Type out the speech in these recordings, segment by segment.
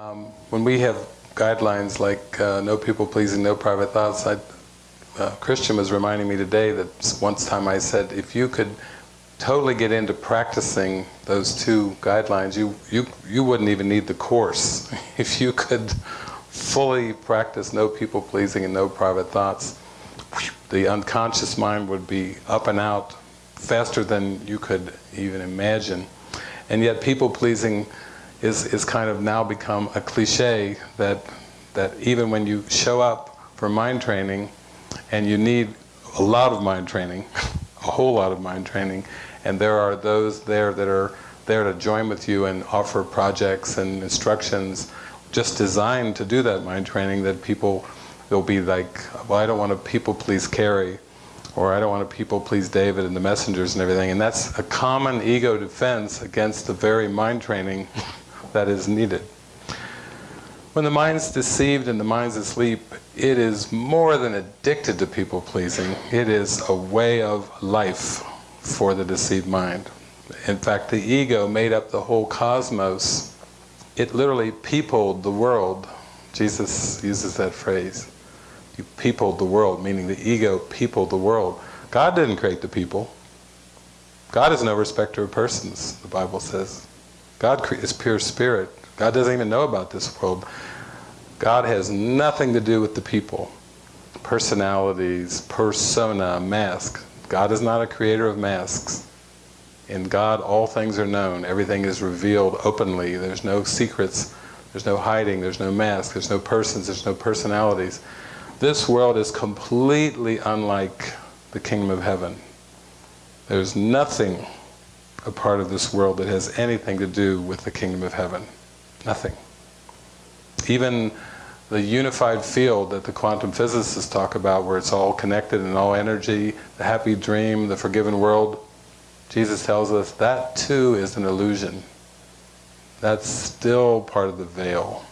Um, when we have guidelines like uh, no people pleasing, no private thoughts, I, uh, Christian was reminding me today that once time I said, if you could totally get into practicing those two guidelines, you, you, you wouldn't even need the course. if you could fully practice no people pleasing and no private thoughts, the unconscious mind would be up and out faster than you could even imagine. And yet people pleasing is, is kind of now become a cliche that, that even when you show up for mind training and you need a lot of mind training, a whole lot of mind training, and there are those there that are there to join with you and offer projects and instructions just designed to do that mind training that people will be like, well I don't want to people please Carrie or I don't want to people please David and the messengers and everything. And that's a common ego defense against the very mind training that is needed. When the mind's deceived and the mind's asleep, it is more than addicted to people pleasing. It is a way of life for the deceived mind. In fact, the ego made up the whole cosmos. It literally peopled the world. Jesus uses that phrase. You peopled the world, meaning the ego peopled the world. God didn't create the people. God is no respecter of persons, the Bible says. God is pure spirit. God doesn't even know about this world. God has nothing to do with the people. Personalities, persona, mask. God is not a creator of masks. In God all things are known. Everything is revealed openly. There's no secrets. There's no hiding. There's no mask. There's no persons. There's no personalities. This world is completely unlike the kingdom of heaven. There's nothing a part of this world that has anything to do with the kingdom of heaven. Nothing. Even the unified field that the quantum physicists talk about where it's all connected and all energy, the happy dream, the forgiven world, Jesus tells us that too is an illusion. That's still part of the veil.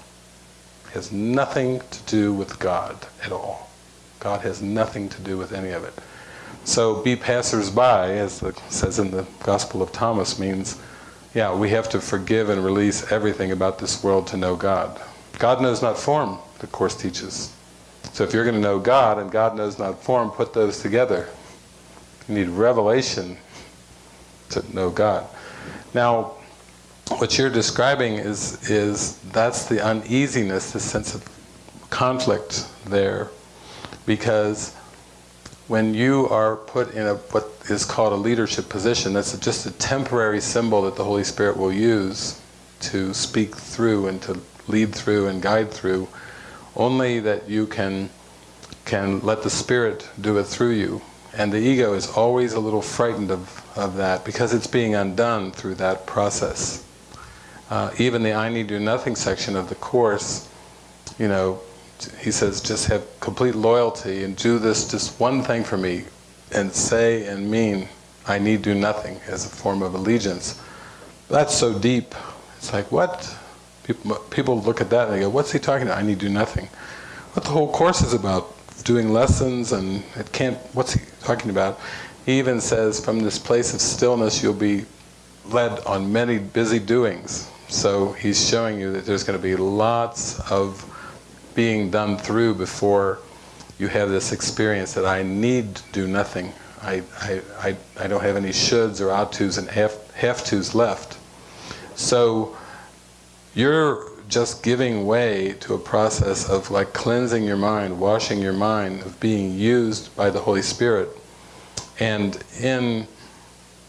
It has nothing to do with God at all. God has nothing to do with any of it. So be passers-by, as it says in the Gospel of Thomas, means, yeah, we have to forgive and release everything about this world to know God. God knows not form, the Course teaches. So if you're going to know God and God knows not form, put those together. You need revelation to know God. Now, what you're describing is, is that's the uneasiness, the sense of conflict there, because when you are put in a what is called a leadership position, that's just a temporary symbol that the Holy Spirit will use to speak through and to lead through and guide through, only that you can can let the Spirit do it through you. And the ego is always a little frightened of, of that because it's being undone through that process. Uh, even the I need do nothing section of the Course, you know, he says, just have complete loyalty and do this just one thing for me and say and mean, I need do nothing as a form of allegiance. That's so deep. It's like, what? People, people look at that and they go, what's he talking about? I need do nothing. What the whole course is about, doing lessons and it can't, what's he talking about? He even says, from this place of stillness you'll be led on many busy doings. So he's showing you that there's going to be lots of being done through before you have this experience that I need to do nothing. I, I, I, I don't have any shoulds or ought tos and have, have tos left. So you're just giving way to a process of like cleansing your mind, washing your mind, of being used by the Holy Spirit. And in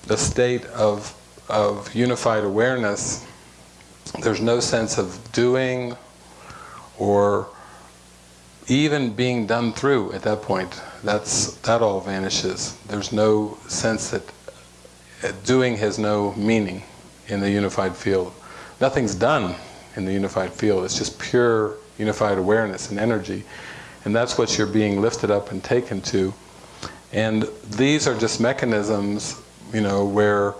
the state of, of unified awareness, there's no sense of doing or even being done through at that point, that's that all vanishes. There's no sense that doing has no meaning in the unified field. Nothing's done in the unified field. It's just pure unified awareness and energy. And that's what you're being lifted up and taken to. And these are just mechanisms, you know, where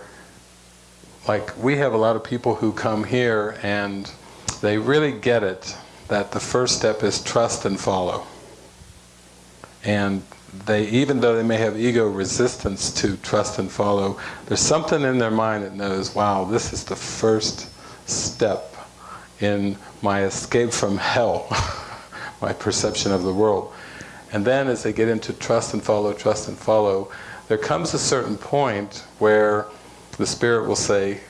like we have a lot of people who come here and they really get it that the first step is trust and follow. And they, even though they may have ego resistance to trust and follow, there's something in their mind that knows, wow, this is the first step in my escape from hell, my perception of the world. And then as they get into trust and follow, trust and follow, there comes a certain point where the Spirit will say,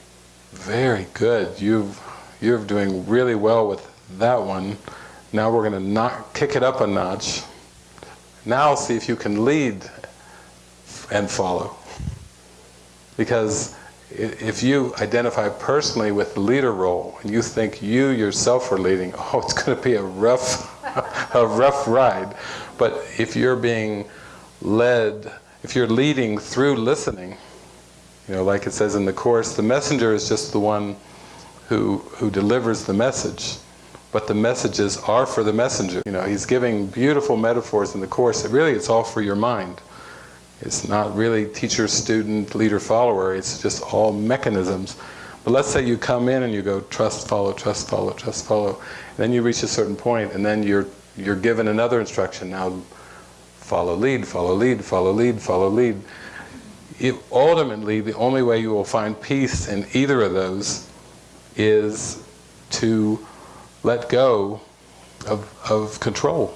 very good, you've, you're doing really well with that one. Now we're going to kick it up a notch. Now see if you can lead and follow. Because if you identify personally with the leader role and you think you yourself are leading, oh, it's going to be a rough, a rough ride. But if you're being led, if you're leading through listening, you know, like it says in the Course, the messenger is just the one who, who delivers the message. But the messages are for the messenger. You know, he's giving beautiful metaphors in the Course. That really, it's all for your mind. It's not really teacher, student, leader, follower. It's just all mechanisms. But let's say you come in and you go trust, follow, trust, follow, trust, follow. And then you reach a certain point and then you're, you're given another instruction. Now follow lead, follow lead, follow lead, follow lead ultimately, the only way you will find peace in either of those is to let go of, of control,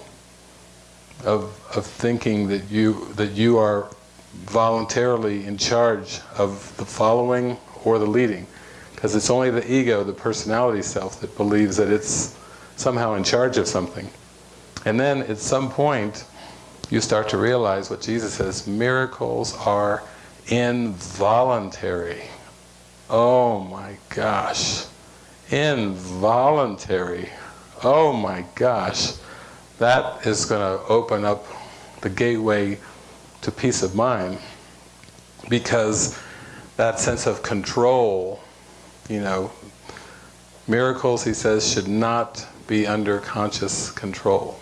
of, of thinking that you, that you are voluntarily in charge of the following or the leading. Because it's only the ego, the personality self, that believes that it's somehow in charge of something. And then at some point, you start to realize what Jesus says, miracles are involuntary. Oh my gosh. Involuntary. Oh my gosh. That is going to open up the gateway to peace of mind because that sense of control, you know, miracles, he says, should not be under conscious control.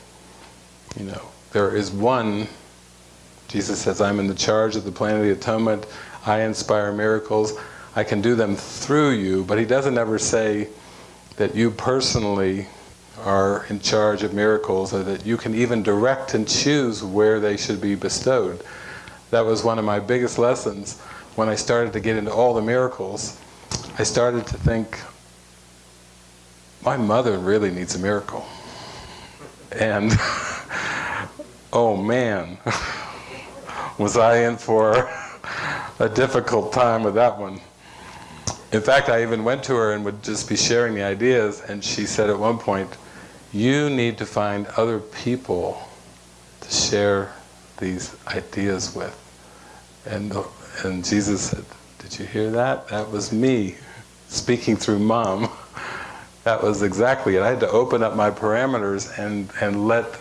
You know, there is one Jesus says, I'm in the charge of the plan of the atonement, I inspire miracles, I can do them through you, but he doesn't ever say that you personally are in charge of miracles or that you can even direct and choose where they should be bestowed. That was one of my biggest lessons when I started to get into all the miracles. I started to think, my mother really needs a miracle. And, oh man. was I in for a difficult time with that one. In fact, I even went to her and would just be sharing the ideas, and she said at one point, you need to find other people to share these ideas with. And, and Jesus said, did you hear that? That was me speaking through mom. That was exactly it. I had to open up my parameters and, and let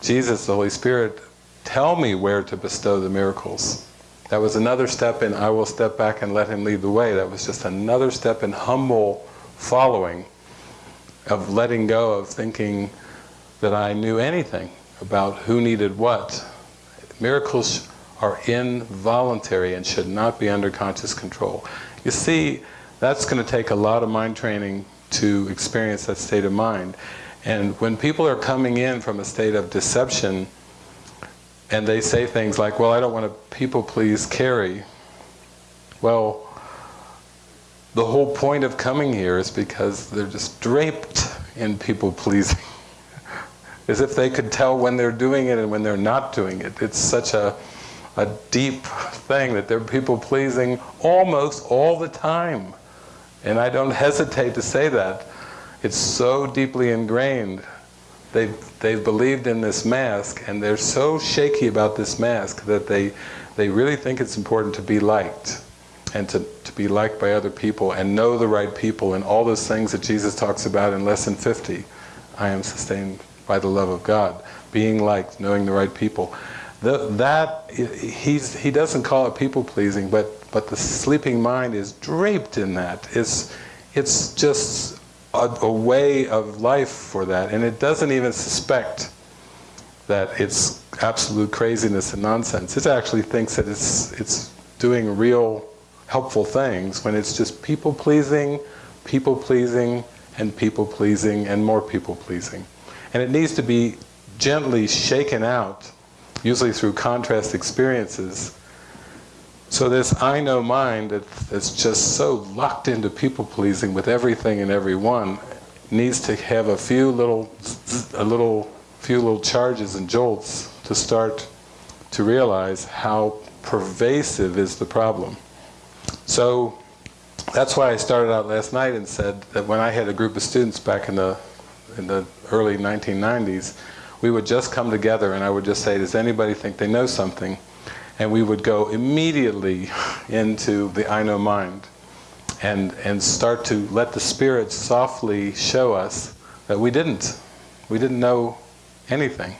Jesus, the Holy Spirit, tell me where to bestow the miracles. That was another step in I will step back and let him lead the way. That was just another step in humble following, of letting go of thinking that I knew anything about who needed what. Miracles are involuntary and should not be under conscious control. You see, that's going to take a lot of mind training to experience that state of mind. And when people are coming in from a state of deception, and they say things like, well, I don't want to people please Carrie. Well, the whole point of coming here is because they're just draped in people pleasing. As if they could tell when they're doing it and when they're not doing it. It's such a, a deep thing that they're people pleasing almost all the time. And I don't hesitate to say that. It's so deeply ingrained they've, they've believed in this mask and they're so shaky about this mask that they, they really think it's important to be liked and to, to be liked by other people and know the right people and all those things that Jesus talks about in Lesson 50. I am sustained by the love of God. Being liked, knowing the right people. The, that, he's, he doesn't call it people-pleasing, but, but the sleeping mind is draped in that. It's, it's just a, a way of life for that, and it doesn't even suspect that it's absolute craziness and nonsense. It actually thinks that it's, it's doing real helpful things when it's just people pleasing, people pleasing, and people pleasing, and more people pleasing. And it needs to be gently shaken out, usually through contrast experiences, so this I know mind that's just so locked into people pleasing with everything and everyone, needs to have a few little, a little, few little charges and jolts to start to realize how pervasive is the problem. So that's why I started out last night and said that when I had a group of students back in the in the early 1990s, we would just come together and I would just say, does anybody think they know something? And we would go immediately into the I know mind and, and start to let the Spirit softly show us that we didn't. We didn't know anything.